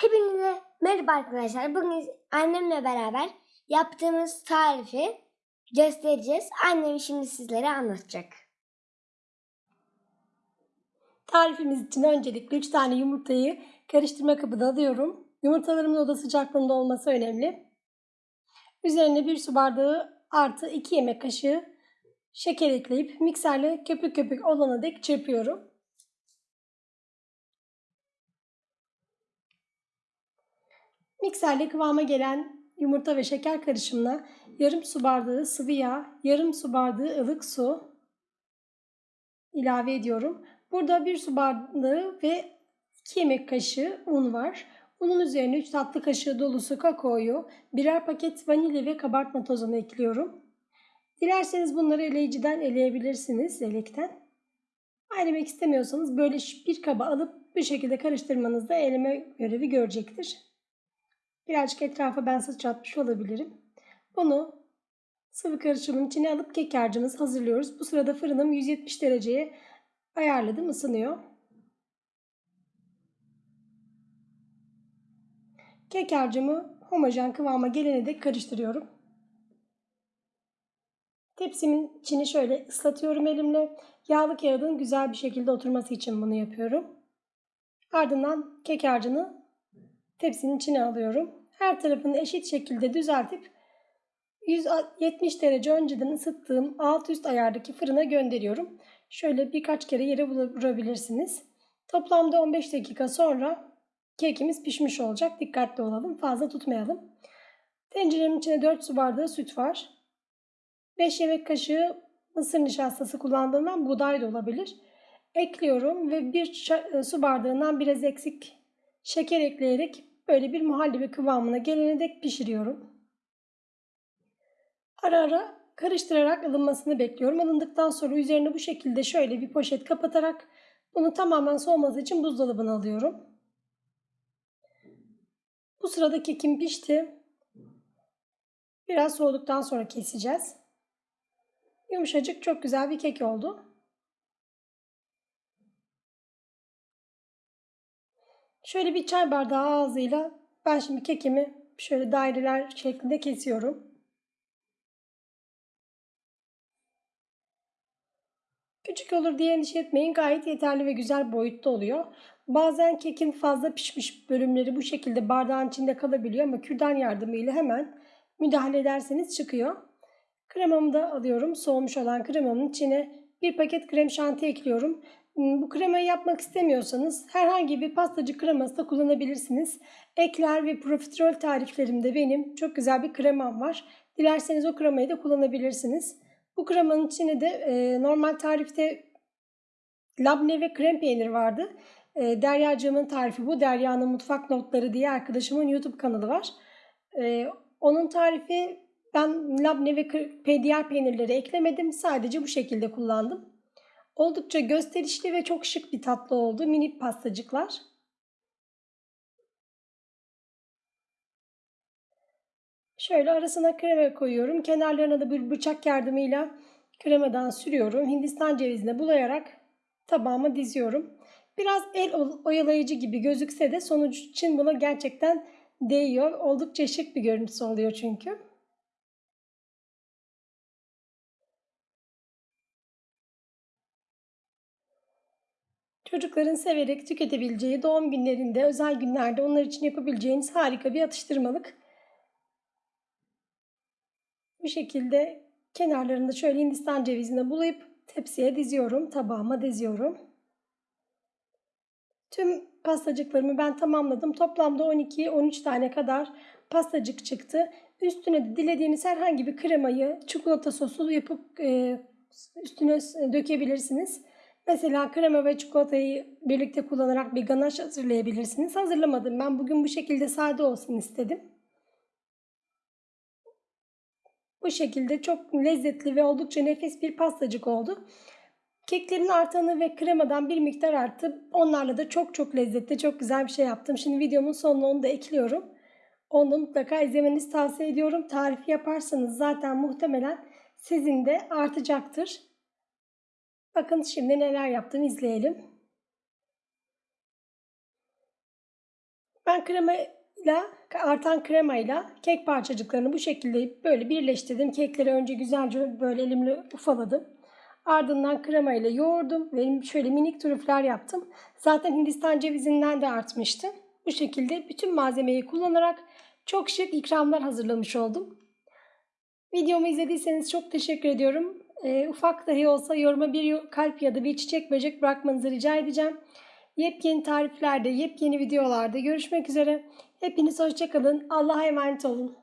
Hepinize merhaba arkadaşlar. Bugün annemle beraber yaptığımız tarifi göstereceğiz. Annem şimdi sizlere anlatacak. Tarifimiz için öncelikle 3 tane yumurtayı karıştırma kabına alıyorum. Yumurtalarımın oda sıcaklığında olması önemli. Üzerine 1 su bardağı artı 2 yemek kaşığı şeker ekleyip mikserle köpük köpük olana dek çırpıyorum. Mikserle kıvama gelen yumurta ve şeker karışımına yarım su bardağı sıvı yağ, yarım su bardağı ılık su ilave ediyorum. Burada bir su bardağı ve 2 yemek kaşığı un var. Unun üzerine 3 tatlı kaşığı dolusu kakaoyu, birer paket vanilya ve kabartma tozunu ekliyorum. Dilerseniz bunları eleyiciden eleyebilirsiniz, elekten. Elemek istemiyorsanız böyle bir kaba alıp bu şekilde karıştırmanızda eleme görevi görecektir. Birazcık etrafa ben sıçratmış olabilirim. Bunu sıvı karışımın içine alıp kek harcımızı hazırlıyoruz. Bu sırada fırınım 170 dereceye ayarladım, ısınıyor. Kek harcımı homojen kıvama gelene dek karıştırıyorum. Tepsimin içini şöyle ıslatıyorum elimle. Yağlı kağıdın güzel bir şekilde oturması için bunu yapıyorum. Ardından kek harcını tepsinin içine alıyorum. Her tarafını eşit şekilde düzeltip 170 derece önceden ısıttığım alt üst ayardaki fırına gönderiyorum. Şöyle birkaç kere yere vurabilirsiniz. Toplamda 15 dakika sonra kekimiz pişmiş olacak. Dikkatli olalım. Fazla tutmayalım. Tenceremin içine 4 su bardağı süt var. 5 yemek kaşığı mısır nişastası kullandığımdan buğday da olabilir. Ekliyorum ve bir su bardağından biraz eksik şeker ekleyerek böyle bir muhallebi kıvamına gelene dek pişiriyorum. Ara ara karıştırarak ılınmasını bekliyorum. Ilındıktan sonra üzerine bu şekilde şöyle bir poşet kapatarak bunu tamamen soğuması için buzdolabına alıyorum. Bu sırada kekim pişti. Biraz soğuduktan sonra keseceğiz. Yumuşacık çok güzel bir kek oldu. Şöyle bir çay bardağı ağzıyla ben şimdi kekimi şöyle daireler şeklinde kesiyorum. Küçük olur diye endişe etmeyin. Gayet yeterli ve güzel boyutta oluyor. Bazen kekin fazla pişmiş bölümleri bu şekilde bardağın içinde kalabiliyor ama kürdan yardımıyla hemen müdahale ederseniz çıkıyor. Kremamı da alıyorum. Soğumuş olan kremamın içine bir paket krem şanti ekliyorum. Bu kremayı yapmak istemiyorsanız herhangi bir pastacı kreması da kullanabilirsiniz. Ekler ve profiterol tariflerimde benim çok güzel bir kremam var. Dilerseniz o kremayı da kullanabilirsiniz. Bu kremanın içine de e, normal tarifte labne ve krem peynir vardı. E, Deryacığımın tarifi bu. Derya'nın mutfak notları diye arkadaşımın YouTube kanalı var. E, onun tarifi ben labne ve diğer peynirleri eklemedim. Sadece bu şekilde kullandım. Oldukça gösterişli ve çok şık bir tatlı oldu. Minik pastacıklar. Şöyle arasına krema koyuyorum. Kenarlarına da bir bıçak yardımıyla kremadan sürüyorum. Hindistan cevizine bulayarak tabağıma diziyorum. Biraz el oyalayıcı gibi gözükse de sonuç için buna gerçekten değiyor. Oldukça şık bir görüntüsü oluyor çünkü. Çocukların severek tüketebileceği doğum günlerinde, özel günlerde onlar için yapabileceğiniz harika bir atıştırmalık. Bu şekilde kenarlarında şöyle hindistan cevizine bulayıp tepsiye diziyorum, tabağıma diziyorum. Tüm pastacıklarımı ben tamamladım. Toplamda 12-13 tane kadar pastacık çıktı. Üstüne de dilediğiniz herhangi bir kremayı çikolata sosu yapıp e, üstüne dökebilirsiniz. Mesela krema ve çikolatayı birlikte kullanarak bir ganaş hazırlayabilirsiniz. Hazırlamadım. Ben bugün bu şekilde sade olsun istedim. Bu şekilde çok lezzetli ve oldukça nefis bir pastacık oldu. Keklerin artanı ve kremadan bir miktar arttı. Onlarla da çok çok lezzetli, çok güzel bir şey yaptım. Şimdi videomun sonuna onu da ekliyorum. Onu mutlaka izlemenizi tavsiye ediyorum. Tarifi yaparsanız zaten muhtemelen sizin de artacaktır. Bakın şimdi neler yaptım izleyelim. Ben kremayla artan kremayla kek parçacıklarını bu şekilde böyle birleştirdim. Kekleri önce güzelce böyle elimle ufaladım. Ardından kremayla yoğurdum ve şöyle minik trüfler yaptım. Zaten Hindistan cevizinden de artmıştı. Bu şekilde bütün malzemeyi kullanarak çok şık ikramlar hazırlamış oldum. Videomu izlediyseniz çok teşekkür ediyorum. Ee, ufak dahi olsa yoruma bir kalp ya da bir çiçek böcek bırakmanızı rica edeceğim. Yepyeni tariflerde, yepyeni videolarda görüşmek üzere. Hepiniz hoşçakalın. Allah'a emanet olun.